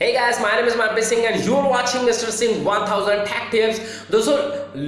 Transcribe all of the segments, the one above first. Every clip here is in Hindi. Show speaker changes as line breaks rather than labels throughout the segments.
Hey guys, my name is Manpreet Singh and you are watching Mr. Singh 1000 Tech Tips. दोस्तों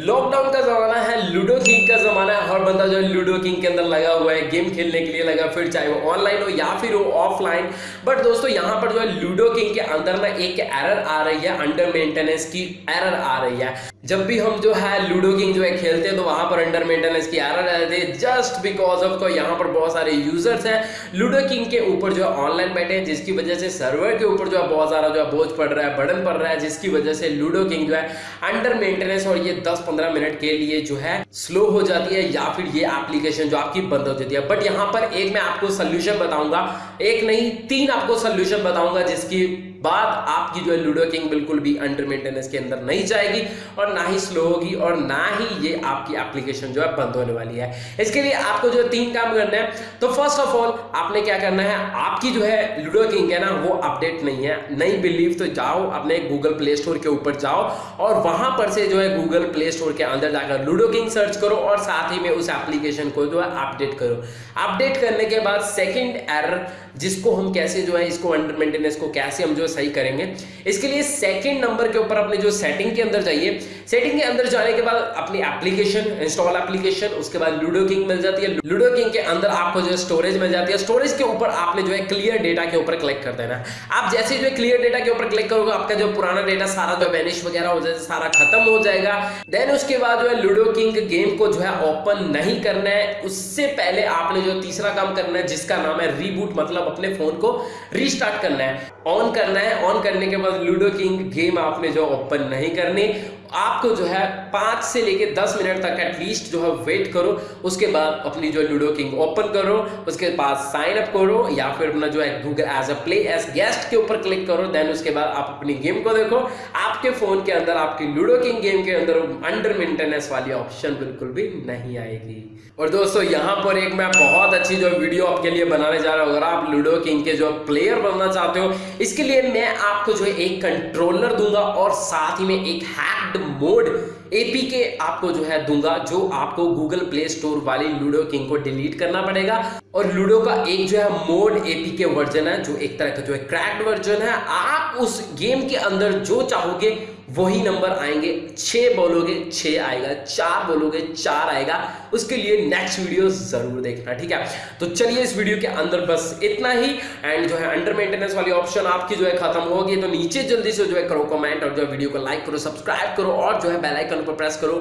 लॉकडाउन का जमाना है लूडो किंग का जमाना है हर बंदा जो है लूडो किंग के अंदर लगा हुआ है गेम खेलने के लिए लगा फिर चाहे वो ऑनलाइन हो या फिर वो ऑफलाइन बट दोस्तों यहाँ पर जो है लूडो किंग के अंदर ना एक एरर आ रही है अंडर मेंटेनेंस की एरर आ रही है जब भी हम जो है लूडो किंग जो है खेलते हैं तो वहाँ पर अंडर मेंटेनेंस की एरर जाती है जस्ट बिकॉज़ ऑफ़ को यहाँ पर बहुत सारे यूज़र्स हैं। लूडो किंग के ऊपर जो है ऑनलाइन बैठे हैं, जिसकी वजह से सर्वर के ऊपर जो है बहुत सारा जो है बोझ पड़ रहा है बर्डन पड़ रहा है, जिसकी वजह से लूडो किंग जो है अंडर मेंटेनेंस और ये 10-15 मिनट के लिए जो है स्लो हो जाती है, या फिर ये एप्लीकेशन जो आपकी बंद हो जाती है। बट यहाँ पर एक मैं आपको सोल्यूशन बताऊँगा, एक नहीं, तीन आपको सोल्यूशन बताऊँगा, जिसकी बाद आपकी जो है लूडो किंग बिल्कुल भी अंडर मेंटेनेंस के अंदर नहीं जाएगी और ना ही स्लो होगी और ना ही ये आपकी एप्लीकेशन जो है बंद होने वाली है। इसके लिए आपको जो तीन काम करना है। तो फ़र्स्ट ऑफ़ ऑल आपने क्या करना है? आपकी जो है लूडो किंग है ना, वो अपडेट नहीं है। नहीं बिलीव तो जाओ, अपने गूगल प्ले स्टोर के ऊपर जाओ और वहाँ पर से जो है गूगल प्ले स्टोर के अंदर जाकर लूडो किंग सर्च करो और साथ ही में उस एप्लीकेशन को जो है अपडेट करो। अपडेट करने के बाद सेकेंड एरर जिसको हम कैसे जो है, इसको अंडर मेंटेनेंस को कैसे हम जो सही करेंगे। इसके लिए सेकंड नंबर के ऊपर अपने जो सेटिंग के अंदर जाइए। सेटिंग के अंदर जाने के बाद अपनी एप्लीकेशन इंस्टॉल एप्लीकेशन उसके बाद लूडो किंग मिल जाती है। लूडो किंग के अंदर आपको जो स्टोरेज मिल जाती है। स्टोरेज के ऊपर आपने जो है क्लियर डेटा के ऊपर क्लिक कर देना। आप जैसे जो क्लियर डेटा के ऊपर क्लिक करोगे, आपका जो पुराना डेटा सारा जो वेनिश वगैरह हो जाए, सारा खत्म हो जाएगा। देन उसके बाद जो है लूडो किंग गेम को जो है ओपन नहीं करना है। उससे पहले आपने जो तीसरा काम करना है, जिसका नाम है रीबूट मतलब अपने फ़ोन को रीस्टार्ट करना है। ऑन करना है। ऑन करने के बाद लूडो किंग गेम आपने जो ओपन नहीं करनी आपको जो है पाँच से लेके दस मिनट तक एटलीस्ट जो है वेट करो, उसके बाद अपनी जो लूडो किंग ओपन करो, उसके बाद साइन अप करो, या फिर अपना जो है Google as a play as guest के ऊपर क्लिक करो देन उसके बाद आप अपनी गेम को देखो। आपके फ़ोन के अंदर, आपकी लूडो किंग गेम के अंदर अंडर मेंटेनेंस वाली ऑप्शन बिल्कुल भी नहीं आएगी। और दोस्तों, यहाँ पर एक मैं बहुत अच्छी जो वीडियो आपके लिए बनाने जा रहा हूँ। अगर आप लूडो किंग के जो प्लेयर बनना चाहते हो, इसके लिए मैं आपको जो है एक कंट्रोलर दूँगा और साथ ही में एक हैक्ड मोड एपी के आपको जो है दूँगा, जो आपको गूगल प्ले स्टोर वाली लूडो किंग को डिलीट करना पड़ेगा। और लूडो का एक जो है मोड एपी के वर्जन है, जो एक तरह का जो है क्रैक्ड वर्जन है, आप उस गेम के अंदर जो चाहोगे, वही नंबर आएँगे। छह बोलोगे, छह आएगा, चार बोलोगे, चार आएगा। उसके लिए नेक्स्ट वीडियो ज़रूर देखना, ठीक है? तो चलिए इस वीडियो के अंदर बस इतना ही। एंड जो है अंडर मेंटेनेंस वाली ऑप्शन आपकी जो है खत्म होगी तो नीचे जल्दी से जो है करो कमेंट और जो है वीडियो को लाइक करो सब्सक्राइब करो। और जो है बेल आइकन पर प्रेस करो।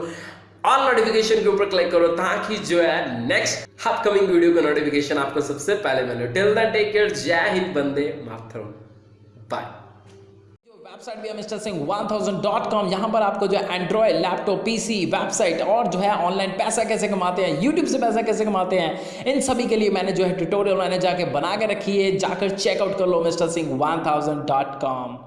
ऑल नोटिफिकेशन के ऊपर क्लिक करो ताकि जो है नेक्स्ट अपकमिंग वीडियो का नोटिफिकेशन आपको सबसे पहले मिले। टिल देन टेक केयर जय हिंद बंदे मातरम। बाय
वेबसाइट भी है mister Singh one thousand dot com यहाँ पर आपको जो है एंड्रॉयड लैपटॉप पीसी वेबसाइट और जो है ऑनलाइन पैसा कैसे कमाते हैं यूट्यूब से पैसा कैसे कमाते हैं, इन सभी के लिए मैंने जो है ट्यूटोरियल मैंने जाके बना के रखी है। जाकर चेकआउट कर लो mister Singh one thousand dot com